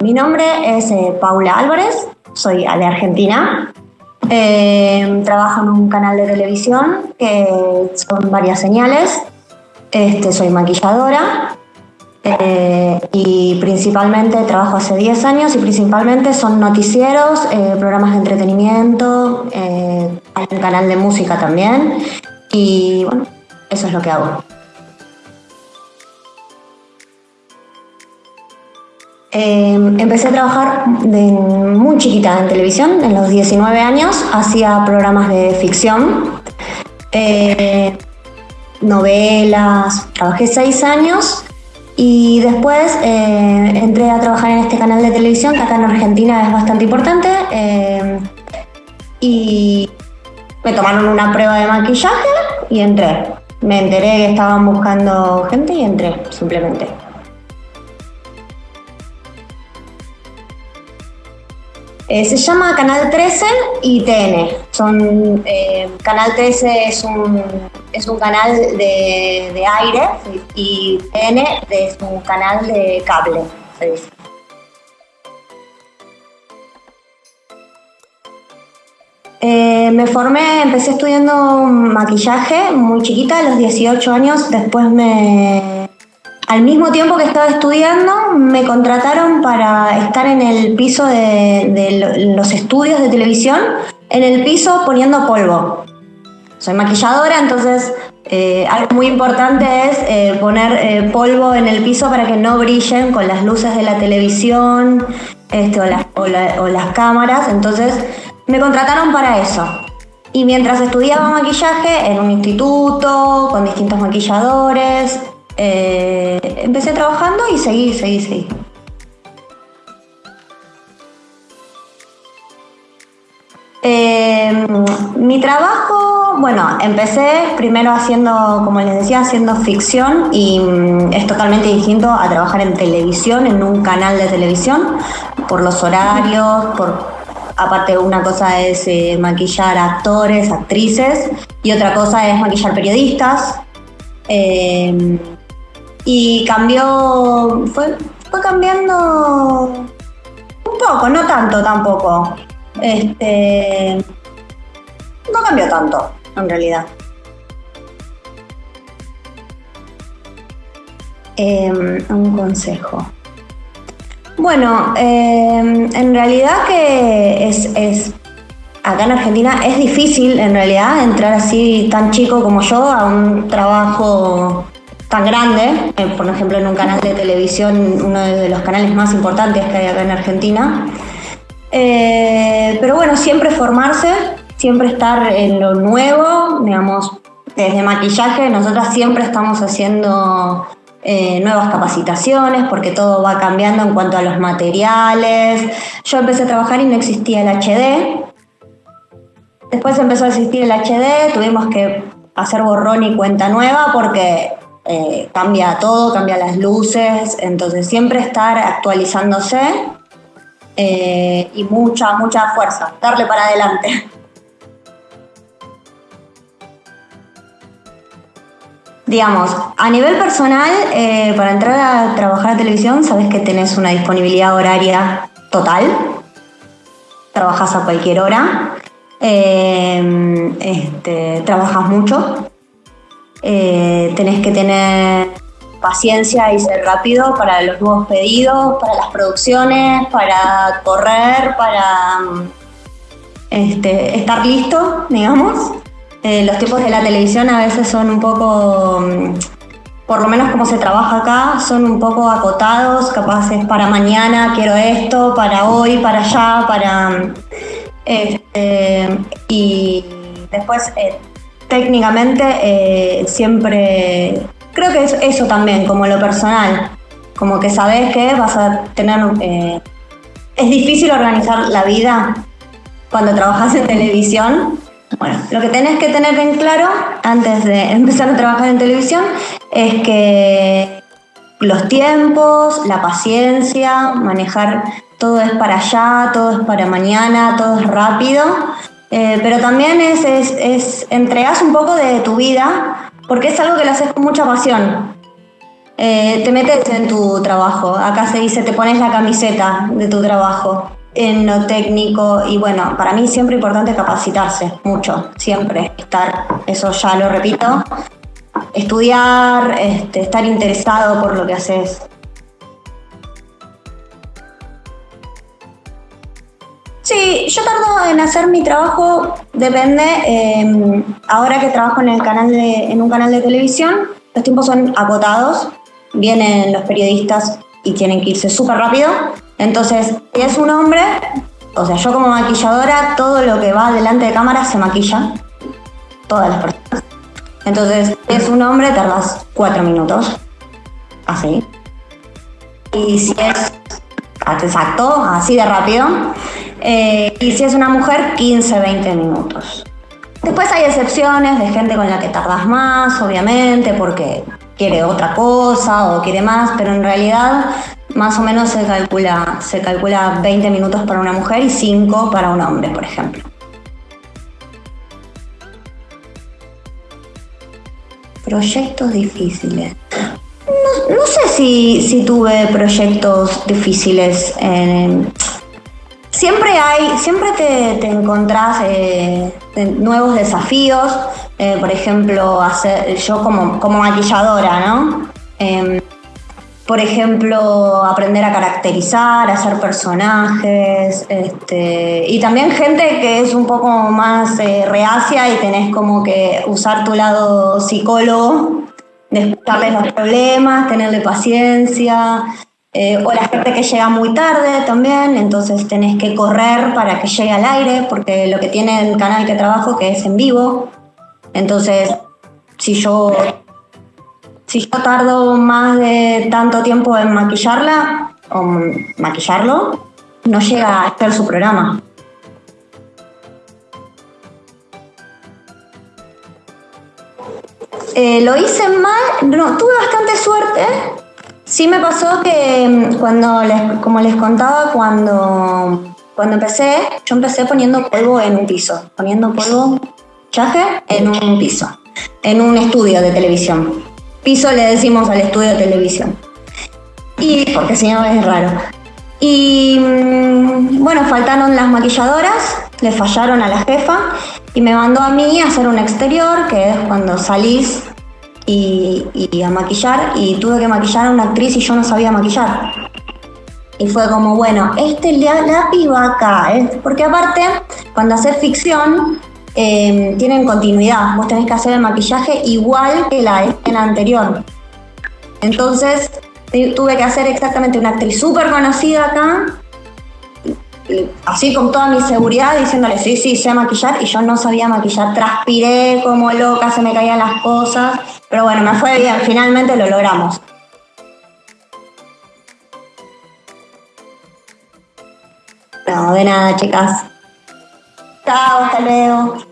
Mi nombre es eh, Paula Álvarez, soy de Argentina. Eh, trabajo en un canal de televisión que son varias señales. Este, soy maquilladora eh, y principalmente trabajo hace 10 años y principalmente son noticieros, programas de entretenimiento, hay un canal de música también y bueno, eso es lo que hago. Em, empecé a trabajar muy chiquita en televisión, en los 19 años, hacía programas de ficción, eh, novelas, trabajé 6 años y después eh, entré a trabajar en este canal de televisión que acá en Argentina es bastante importante em, y me tomaron una prueba de maquillaje y entré. Me enteré que estaban buscando gente y entré, simplemente. Eh, se llama Canal 13 y TN. Son, eh, Canal 13 es un, es un canal de, aire y TN es un canal de cable, eh, me formé, empecé estudiando maquillaje muy chiquita, a los 18 años, después me al mismo tiempo que estaba estudiando, me contrataron para estar en el piso de, los estudios de televisión, en el piso poniendo polvo. Soy maquilladora, entonces eh, algo muy importante es eh, poner eh, polvo en el piso para que no brillen con las luces de la televisión este, o, o las cámaras. Entonces me contrataron para eso. Y mientras estudiaba maquillaje en un instituto, con distintos maquilladores, eh, empecé trabajando y seguí, seguí, seguí. Eh, mi trabajo, bueno, empecé primero haciendo, como les decía, haciendo ficción y mm, es totalmente distinto a trabajar en televisión, en un canal de televisión, por los horarios, por aparte una cosa es eh, maquillar actores, actrices y otra cosa es maquillar periodistas. Y cambió, fue, fue cambiando un poco, no tanto tampoco. Este, no cambió tanto, en realidad. Em, un consejo. Bueno, em, en realidad que es, es, acá en Argentina es difícil en realidad entrar así tan chico como yo a un trabajo tan grande, eh, por ejemplo en un canal de televisión, uno de los canales más importantes que hay acá en Argentina. Eh, pero bueno, siempre formarse, siempre estar en lo nuevo, digamos, desde maquillaje, nosotras siempre estamos haciendo eh, nuevas capacitaciones porque todo va cambiando en cuanto a los materiales. Yo empecé a trabajar y no existía el HD. Después empezó a existir el HD, tuvimos que hacer borrón y cuenta nueva porque eh, cambia todo, cambia las luces, entonces siempre estar actualizándose eh, y mucha, mucha fuerza, darle para adelante. Digamos, a nivel personal, eh, para entrar a trabajar a televisión, sabes que tenés una disponibilidad horaria total, trabajas a cualquier hora, este, trabajas mucho, eh, tenés que tener paciencia y ser rápido para los nuevos pedidos, para las producciones, para correr, para este, estar listo, digamos. Eh, los tiempos de la televisión a veces son un poco, mm, por lo menos como se trabaja acá, son un poco acotados, capaces para mañana quiero esto, para hoy, para allá, para... Este, y después eh, técnicamente eh, siempre, creo que es eso también, como lo personal, como que sabes que vas a tener, eh, es difícil organizar la vida cuando trabajas en televisión. Bueno, lo que tenés que tener en claro antes de empezar a trabajar en televisión es que los tiempos, la paciencia, manejar todo es para allá, todo es para mañana, todo es rápido eh, pero también es, es, es, entregas un poco de tu vida porque es algo que lo haces con mucha pasión. eh, te metes en tu trabajo. Acá se dice, te pones la camiseta de tu trabajo en lo técnico y bueno, para mí siempre importante capacitarse mucho, siempre estar, eso ya lo repito, estudiar, este, estar interesado por lo que haces. Sí, yo tardo en hacer mi trabajo, depende. Em, ahora que trabajo en, el canal de, en un canal de televisión, los tiempos son acotados, vienen los periodistas y tienen que irse súper rápido. Entonces, si es un hombre, o sea, yo como maquilladora, todo lo que va delante de cámara se maquilla. Todas las personas. Entonces, si es un hombre, tardas cuatro minutos. Así. Y si es exacto, así de rápido. Eh, y si es una mujer, 15, 20 minutos. Después hay excepciones de gente con la que tardas más, obviamente, porque quiere otra cosa o quiere más, pero en realidad más o menos se calcula, se calcula 20 minutos para una mujer y 5 para un hombre, por ejemplo. Proyectos difíciles. No, sé si, tuve proyectos difíciles. siempre hay, siempre te, encontrás eh, nuevos desafíos. Eh, por ejemplo, hacer, yo como, como maquilladora, ¿no? Em, por ejemplo, aprender a caracterizar, hacer personajes, este, y también gente que es un poco más eh, reacia y tenés como que usar tu lado psicólogo, escucharles los problemas, tenerle paciencia, eh, o la gente que llega muy tarde también, entonces tenés que correr para que llegue al aire, porque lo que tiene el canal que trabajo que es en vivo, entonces si yo si yo tardo más de tanto tiempo en maquillarla o maquillarlo, no llega a hacer su programa. Eh, lo hice mal, no, tuve bastante suerte. Sí me pasó que mm, cuando les, como les contaba, cuando, cuando empecé, yo empecé poniendo polvo en un piso, poniendo polvo, chaje en un piso, en un estudio de televisión. Piso le decimos al estudio de televisión. Y porque si no es raro. Y mm, bueno, faltaron las maquilladoras, le fallaron a la jefa y me mandó a mí a hacer un exterior, que es cuando salís y, a maquillar, y tuve que maquillar a una actriz y yo no sabía maquillar. Y fue como, bueno, este lápiz va acá, ¿eh? porque aparte, cuando haces ficción, Em, tienen continuidad. Vos tenés que hacer el maquillaje igual que la anterior. Entonces, tuve que hacer exactamente una actriz súper conocida acá, así con toda mi seguridad, diciéndole, sí, sí, sé maquillar, y yo no sabía maquillar, transpiré como loca, se me caían las cosas, pero bueno, me fue bien, finalmente lo logramos. No, de nada, chicas. Chao, hasta luego.